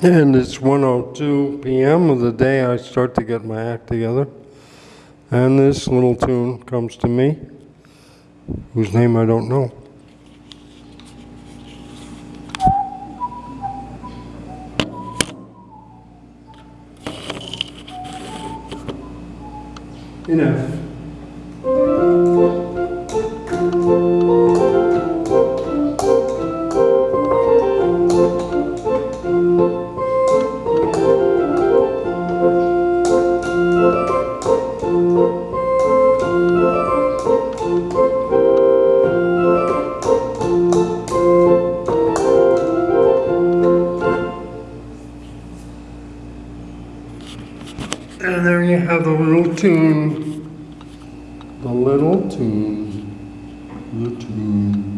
And it's 1:02 PM of the day I start to get my act together. And this little tune comes to me, whose name I don't know. Enough. And there you have the little tune. The little tune. The tune.